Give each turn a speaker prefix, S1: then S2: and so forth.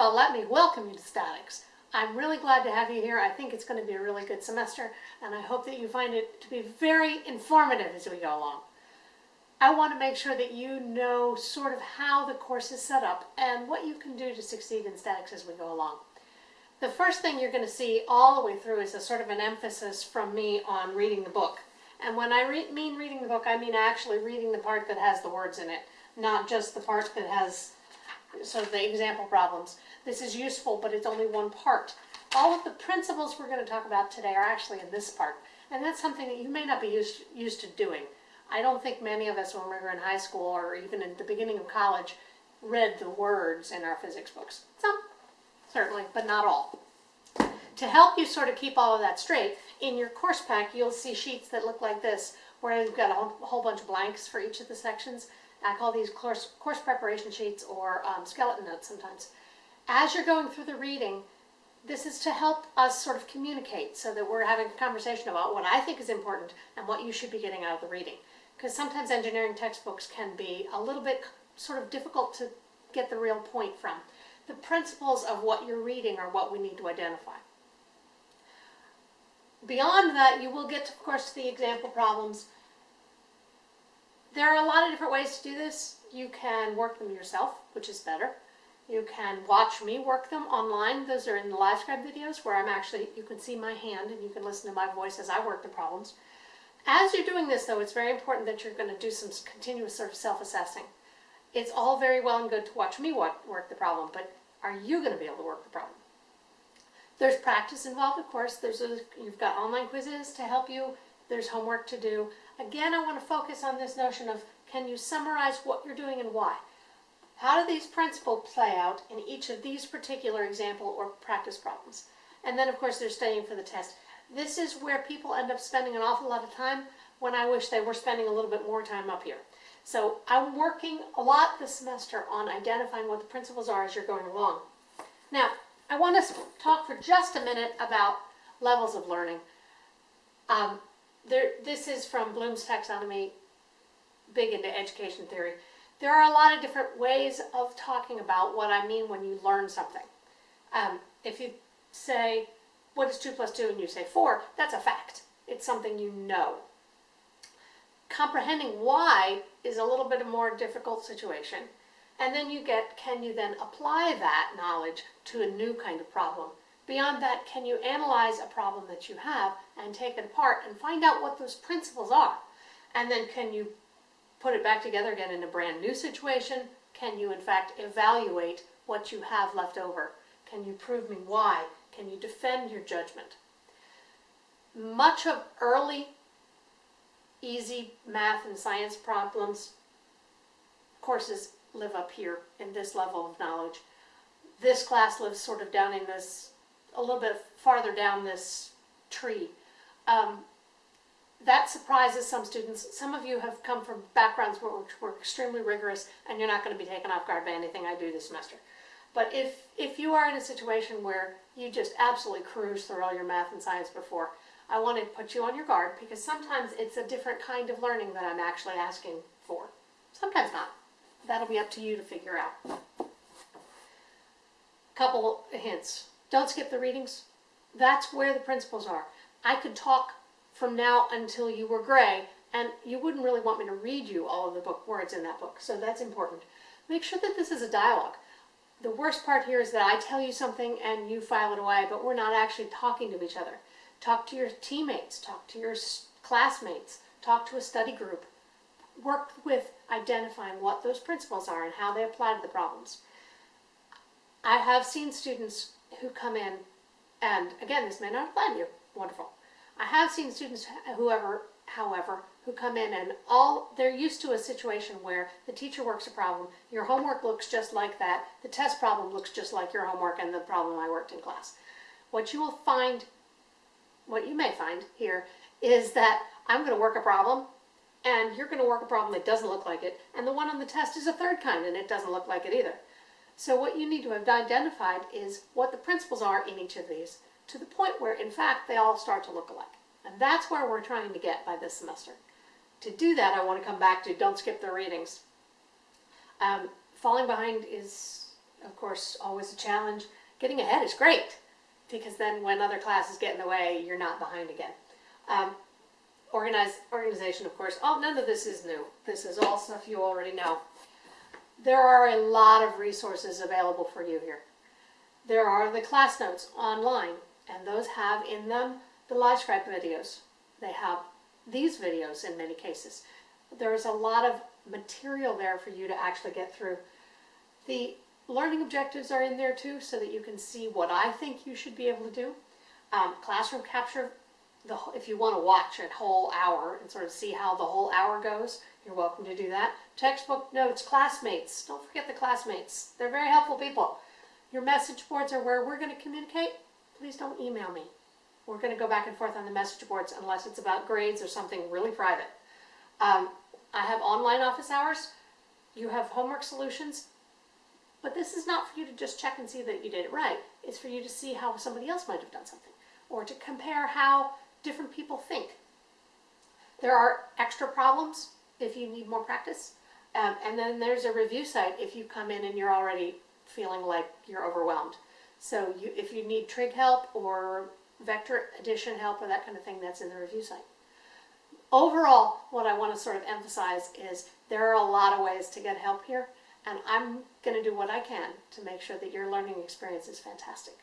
S1: Expo, let me welcome you to Statics. I'm really glad to have you here. I think it's going to be a really good semester, and I hope that you find it to be very informative as we go along. I want to make sure that you know sort of how the course is set up and what you can do to succeed in statics as we go along. The first thing you're going to see all the way through is a sort of an emphasis from me on reading the book. And when I re mean reading the book, I mean actually reading the part that has the words in it, not just the part that has of the example problems. This is useful, but it's only one part. All of the principles we're going to talk about today are actually in this part. And that's something that you may not be used, used to doing. I don't think many of us when we were in high school or even in the beginning of college read the words in our physics books. Some, certainly, but not all. To help you sort of keep all of that straight, in your course pack you'll see sheets that look like this where you've got a whole bunch of blanks for each of the sections. I call these course, course preparation sheets or um, skeleton notes sometimes. As you're going through the reading, this is to help us sort of communicate so that we're having a conversation about what I think is important and what you should be getting out of the reading. Because sometimes engineering textbooks can be a little bit sort of difficult to get the real point from. The principles of what you're reading are what we need to identify. Beyond that, you will get, of course, the example problems. There are a lot of different ways to do this. You can work them yourself, which is better. You can watch me work them online. Those are in the LiveScribe videos where I'm actually, you can see my hand and you can listen to my voice as I work the problems. As you're doing this, though, it's very important that you're going to do some continuous sort of self-assessing. It's all very well and good to watch me work the problem, but are you going to be able to work the problem? There's practice involved, of course. There's a, you've got online quizzes to help you. There's homework to do. Again, I want to focus on this notion of can you summarize what you're doing and why? How do these principles play out in each of these particular example or practice problems? And then, of course, they're studying for the test. This is where people end up spending an awful lot of time when I wish they were spending a little bit more time up here. So I'm working a lot this semester on identifying what the principles are as you're going along. Now, I want to talk for just a minute about levels of learning. Um, there, this is from Bloom's taxonomy, big into education theory. There are a lot of different ways of talking about what I mean when you learn something. Um, if you say, what is 2 plus 2 and you say 4, that's a fact. It's something you know. Comprehending why is a little bit a more difficult situation. And then you get, can you then apply that knowledge to a new kind of problem? Beyond that, can you analyze a problem that you have and take it apart and find out what those principles are? And then can you put it back together again in a brand new situation? Can you, in fact, evaluate what you have left over? Can you prove me why? Can you defend your judgment? Much of early, easy math and science problems courses live up here in this level of knowledge. This class lives sort of down in this, a little bit farther down this tree. Um, that surprises some students. Some of you have come from backgrounds where we're extremely rigorous and you're not going to be taken off guard by anything I do this semester. But if, if you are in a situation where you just absolutely cruise through all your math and science before, I want to put you on your guard because sometimes it's a different kind of learning that I'm actually asking for. Sometimes not that'll be up to you to figure out. Couple hints. Don't skip the readings. That's where the principles are. I could talk from now until you were gray, and you wouldn't really want me to read you all of the book words in that book, so that's important. Make sure that this is a dialogue. The worst part here is that I tell you something and you file it away, but we're not actually talking to each other. Talk to your teammates, talk to your classmates, talk to a study group, work with identifying what those principles are and how they apply to the problems. I have seen students who come in, and again, this may not apply to you, wonderful. I have seen students, whoever, however, who come in and all they're used to a situation where the teacher works a problem, your homework looks just like that, the test problem looks just like your homework and the problem I worked in class. What you will find, what you may find here, is that I'm going to work a problem and you're going to work a problem that doesn't look like it, and the one on the test is a third kind and it doesn't look like it either. So what you need to have identified is what the principles are in each of these, to the point where, in fact, they all start to look alike. And that's where we're trying to get by this semester. To do that, I want to come back to don't skip the readings. Um, falling behind is of course, always a challenge. Getting ahead is great because then when other classes get in the way, you're not behind again. Um, organize, organization, of course. Oh, none of this is new. This is all stuff you already know. There are a lot of resources available for you here. There are the class notes online, and those have in them the LiveScribe videos. They have these videos in many cases. There's a lot of material there for you to actually get through. The learning objectives are in there too, so that you can see what I think you should be able to do. Um, classroom capture, the, if you want to watch a whole hour and sort of see how the whole hour goes, you're welcome to do that. Textbook notes, classmates, don't forget the classmates. They're very helpful people. Your message boards are where we're going to communicate. Please don't email me. We're going to go back and forth on the message boards unless it's about grades or something really private. Um, I have online office hours. You have homework solutions. But this is not for you to just check and see that you did it right. It's for you to see how somebody else might have done something or to compare how different people think. There are extra problems if you need more practice. Um, and then there's a review site if you come in and you're already feeling like you're overwhelmed. So you, if you need trig help or vector addition help or that kind of thing, that's in the review site. Overall, what I want to sort of emphasize is there are a lot of ways to get help here, and I'm going to do what I can to make sure that your learning experience is fantastic.